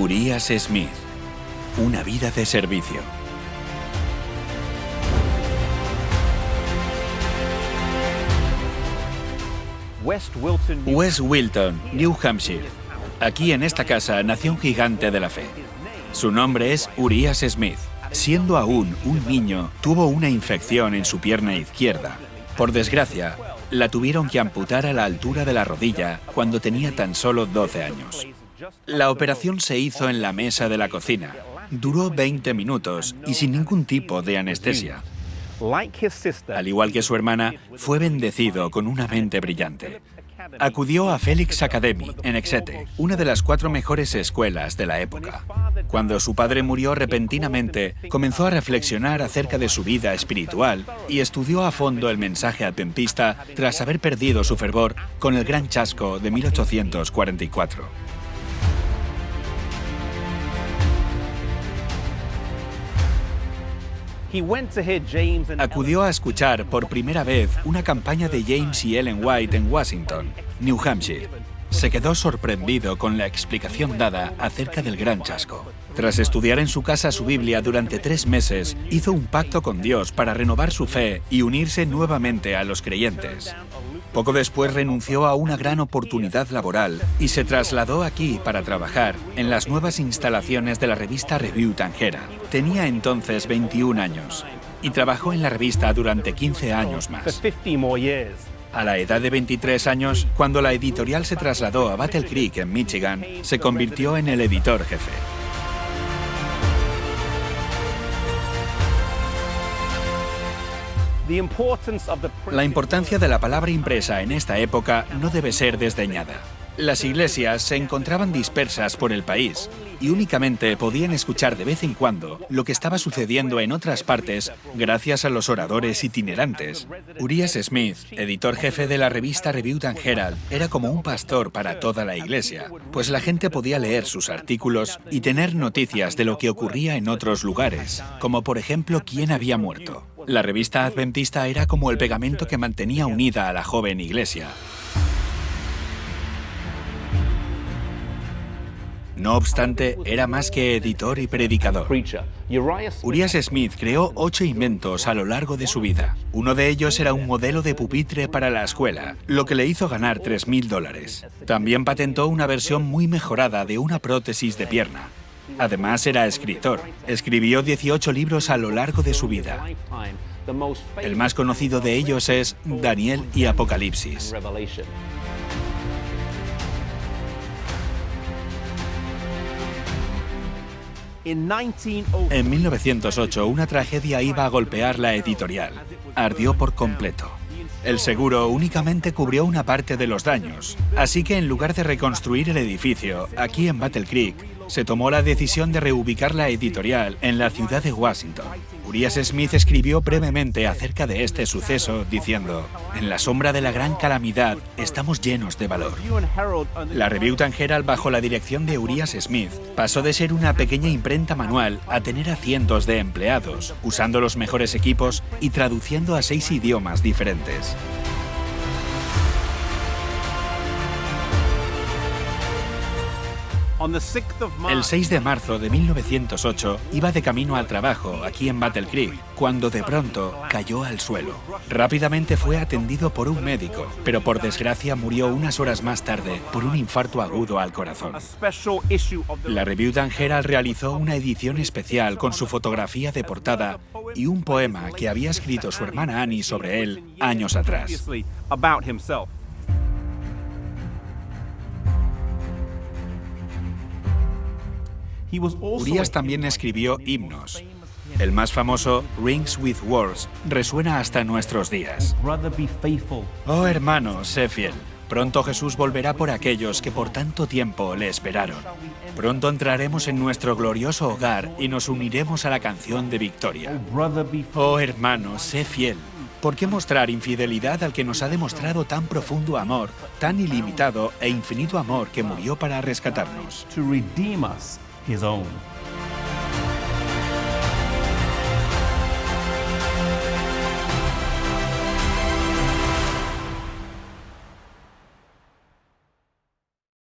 Urias Smith. Una vida de servicio. West Wilton, New Hampshire. Aquí en esta casa nació un gigante de la fe. Su nombre es Urias Smith. Siendo aún un niño, tuvo una infección en su pierna izquierda. Por desgracia, la tuvieron que amputar a la altura de la rodilla cuando tenía tan solo 12 años. La operación se hizo en la mesa de la cocina. Duró 20 minutos y sin ningún tipo de anestesia. Al igual que su hermana, fue bendecido con una mente brillante. Acudió a Felix Academy, en Exeter, una de las cuatro mejores escuelas de la época. Cuando su padre murió repentinamente, comenzó a reflexionar acerca de su vida espiritual y estudió a fondo el mensaje adventista tras haber perdido su fervor con el gran chasco de 1844. Acudió a escuchar por primera vez una campaña de James y Ellen White en Washington, New Hampshire. Se quedó sorprendido con la explicación dada acerca del gran chasco. Tras estudiar en su casa su Biblia durante tres meses, hizo un pacto con Dios para renovar su fe y unirse nuevamente a los creyentes. Poco después renunció a una gran oportunidad laboral y se trasladó aquí para trabajar en las nuevas instalaciones de la revista Review Tangera. Tenía entonces 21 años y trabajó en la revista durante 15 años más. A la edad de 23 años, cuando la editorial se trasladó a Battle Creek, en Michigan, se convirtió en el editor jefe. La importancia de la palabra impresa en esta época no debe ser desdeñada. Las iglesias se encontraban dispersas por el país y únicamente podían escuchar de vez en cuando lo que estaba sucediendo en otras partes gracias a los oradores itinerantes. Urias Smith, editor jefe de la revista Review and Herald, era como un pastor para toda la iglesia, pues la gente podía leer sus artículos y tener noticias de lo que ocurría en otros lugares, como por ejemplo quién había muerto. La revista adventista era como el pegamento que mantenía unida a la joven iglesia. No obstante, era más que editor y predicador. Urias Smith creó ocho inventos a lo largo de su vida. Uno de ellos era un modelo de pupitre para la escuela, lo que le hizo ganar 3.000 dólares. También patentó una versión muy mejorada de una prótesis de pierna, Además era escritor. Escribió 18 libros a lo largo de su vida. El más conocido de ellos es Daniel y Apocalipsis. En 1908, una tragedia iba a golpear la editorial. Ardió por completo. El seguro únicamente cubrió una parte de los daños, así que en lugar de reconstruir el edificio, aquí en Battle Creek, se tomó la decisión de reubicar la editorial en la ciudad de Washington. Urias Smith escribió brevemente acerca de este suceso, diciendo, En la sombra de la gran calamidad estamos llenos de valor. La Review Herald, bajo la dirección de Urias Smith, pasó de ser una pequeña imprenta manual a tener a cientos de empleados, usando los mejores equipos y traduciendo a seis idiomas diferentes. El 6 de marzo de 1908 iba de camino al trabajo aquí en Battle Creek, cuando de pronto cayó al suelo. Rápidamente fue atendido por un médico, pero por desgracia murió unas horas más tarde por un infarto agudo al corazón. La Review Dan Herald realizó una edición especial con su fotografía de portada y un poema que había escrito su hermana Annie sobre él años atrás. Urias también escribió himnos. El más famoso, Rings with Words, resuena hasta nuestros días. Oh hermano, sé fiel. Pronto Jesús volverá por aquellos que por tanto tiempo le esperaron. Pronto entraremos en nuestro glorioso hogar y nos uniremos a la canción de victoria. Oh hermano, sé fiel. ¿Por qué mostrar infidelidad al que nos ha demostrado tan profundo amor, tan ilimitado e infinito amor que murió para rescatarnos? His own.